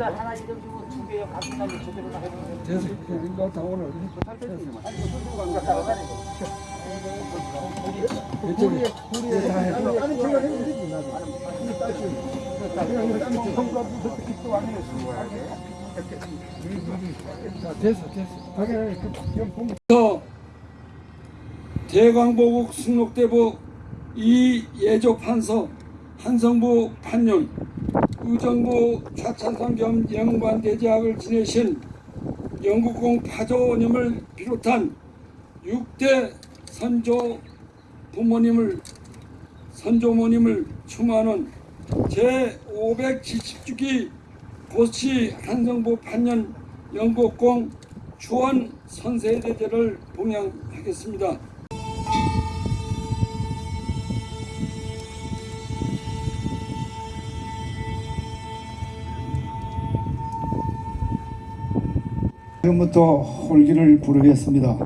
달 하나 이름 주고 두 개요. 같은 날에 제대로 다 해보면 됐어. 이거 다 오늘. 아니 그 손수 관계 따라다니고. 이쪽에 우리 다 해. 아니 제가 해도 되지 나도. 그냥 이거 딱 성과도 그렇게 또 아니었어. 자, 됐어, 됐어. 당연히 그 대광보국 승록대부 이예족 판서 한성부 판윤 의정부 좌찬성 겸 영관대제학을 지내신 영국공 파조님을 비롯한 6대 선조 부모님을 선조모님을 추모하는 제570주기 고시 한성부 판년 영국공 주원 선세대제를 봉양하겠습니다. 지금부터 홀기를 부르겠습니다.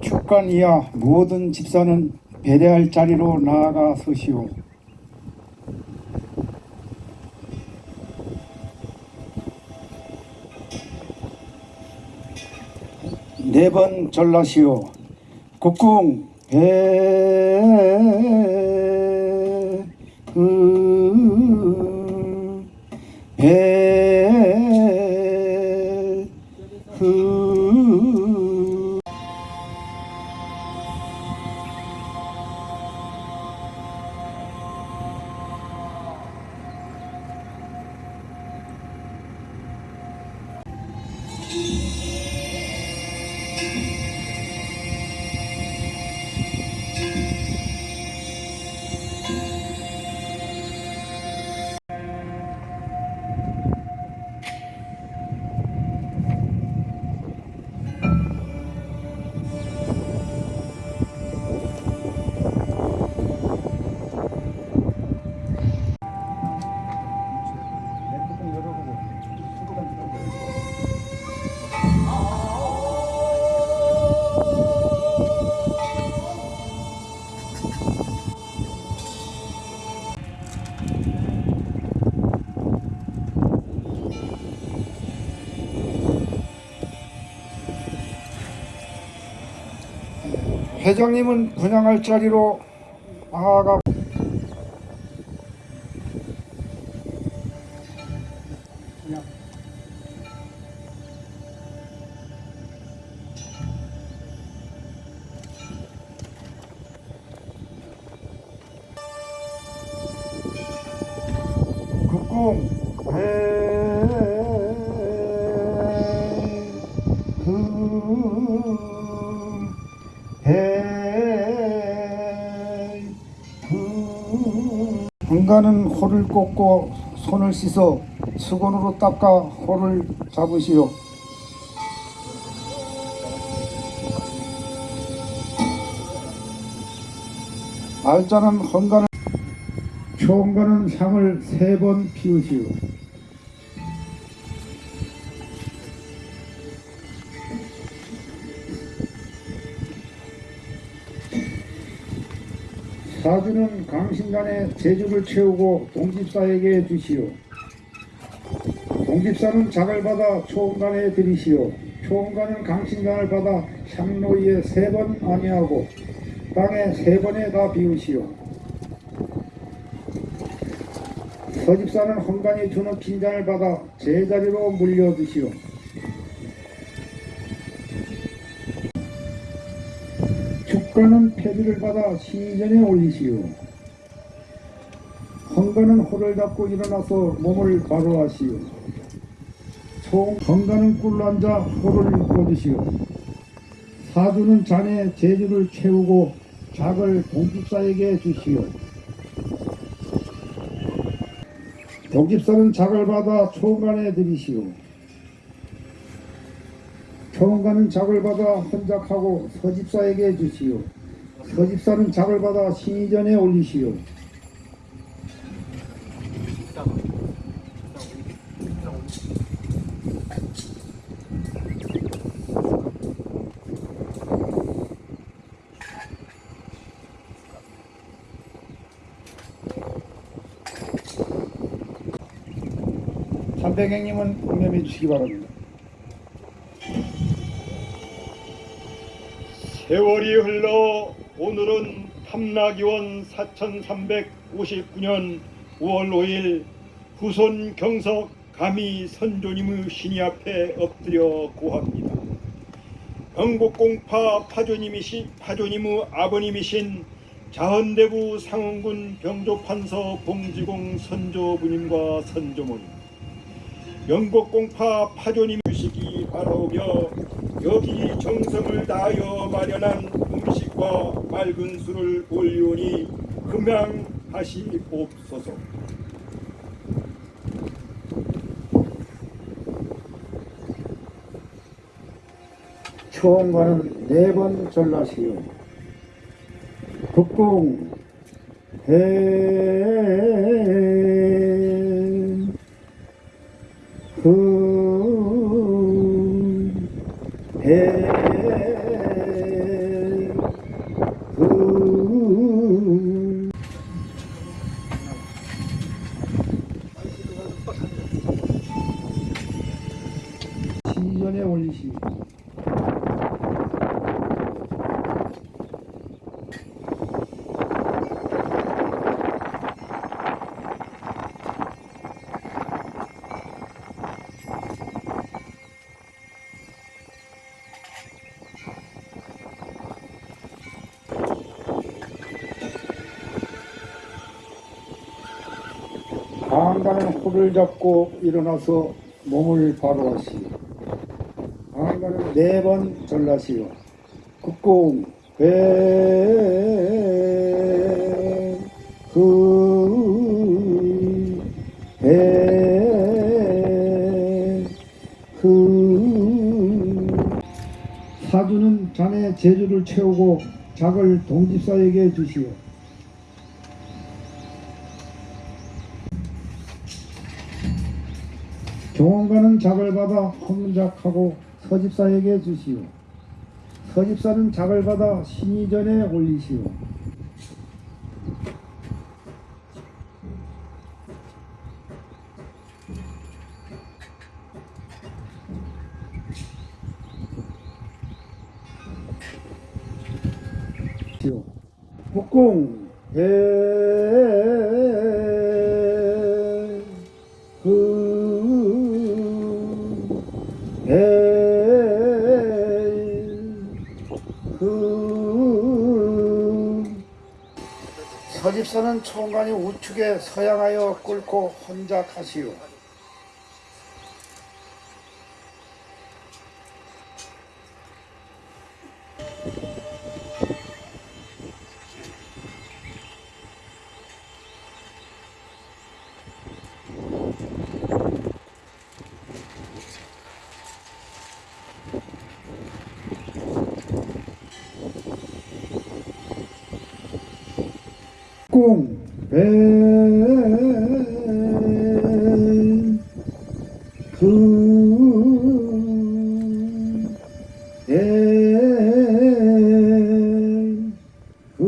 축간 이하 모든 집사는 배례할 자리로 나아가 서시오. 네 번 전라시오. 국궁 배, 음, 배, 회장님은 분양할 자리로 나아가 국궁 배 한가는 호를 꽂고 손을 씻어 수건으로 닦아 호를 잡으시오. 알자는 헌가는 초원가는 향을 세 번 피우시오. 사주는 강신간에 제주를 채우고 동집사에게 주시오. 동집사는 작을 받아 초원간에 드리시오. 초원간은 강신간을 받아 향로위에 세번 아니하고 땅에 세 번에 다 비우시오. 서집사는 헌간이 주는 빈잔을 받아 제자리로 물려드시오. 축가는 폐비를 받아 시전에 올리시오. 헌가는 호를 잡고 일어나서 몸을 바로 하시오. 총 헌가는 꿀로 앉아 호를 꽂으시오. 사주는 잔에 제주를 채우고 작을 동집사에게 주시오. 동집사는 작을 받아 초원간에 드리시오. 초원간은 작을 받아 헌작하고 서집사에게 주시오. 서집사는 작을 받아 신의전에 올리시오. 삼백행님은 공념해 주시기 바랍니다. 세월이 흘러 오늘은 탐락이원 4359년 5월 5일 후손 경석 감히 선조님의 신이 앞에 엎드려 고합니다. 영국공파 파조님이신 파조님의 아버님이신 자헌대부 상원군 병조판서 봉지공 선조부님과 선조모님 영국 공파 파조님 주시기 바라오며 여기 정성을 다하여 마련한 음식과 맑은 술을 올리오니 금양하시옵소서. 초원과는 네 번 전라시오. 국궁 해 그, 해, 강간은 호를 잡고 일어나서 몸을 바로 하시오. 강간은 네번 전라시오. 국공 회. 사주는 자네 재주를 채우고 작을 동집사에게 주시오. 경원가는 작을 받아 헌작하고 서집사에게 주시오. 서집사는 작을 받아 신이전에 올리시오. 국공 배, 서집사는 총관이 우측에 서양하여 꿇고 혼작하시오. Cung 배, 그, 배, 그,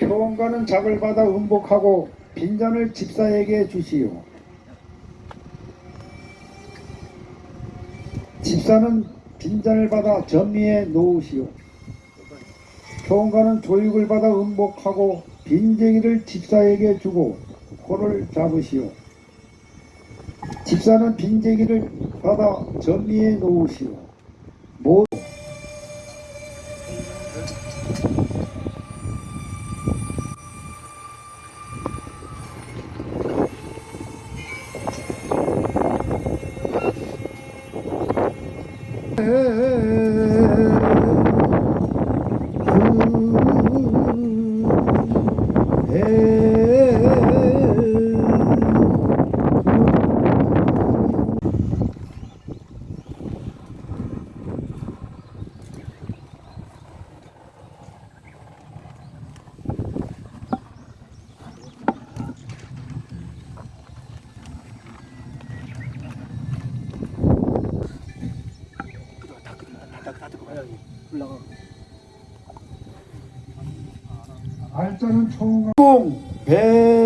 표원가는 작을 받아 음복하고 빈잔을 집사에게 주시오. 집사는 빈잔을 받아 전미에 놓으시오. 교원가는 조육을 받아 음복하고 빈쟁이를 집사에게 주고 코를 잡으시오. 집사는 빈쟁이를 받아 전미에 놓으시오. 모 두 알짜는 총공 그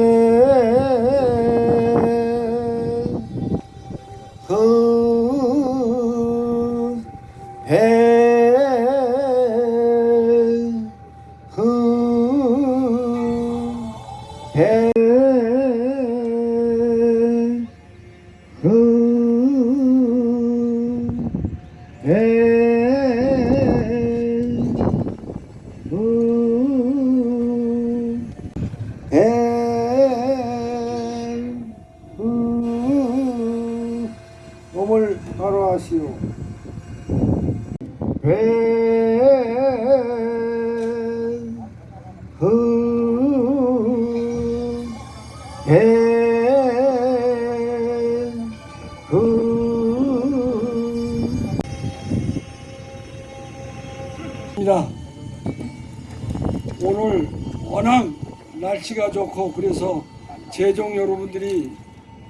날씨가 좋고 그래서 제종 여러분들이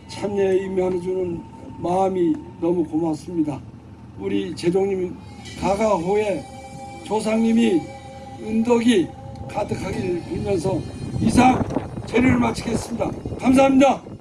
참여에 임해주는 마음이 너무 고맙습니다. 우리 제종님 가가호에 조상님이 은덕이 가득하길 빌면서 이상 제를 마치겠습니다. 감사합니다.